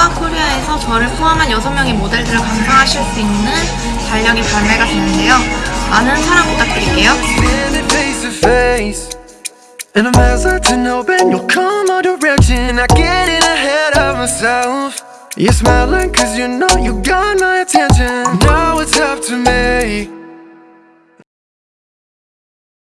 투어 코리아에서 저를 포함한 6명의 모델들을 감상하실 수 있는 달력이 발매가 되는데요. 많은 사랑 부탁드릴게요. And I'm face to face And I'm hesitant hoping you'll come my direction I get in ahead of myself You're smiling cause you know you